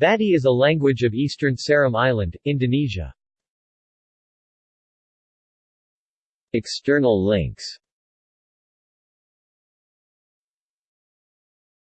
Bati is a language of eastern Seram Island, Indonesia. External links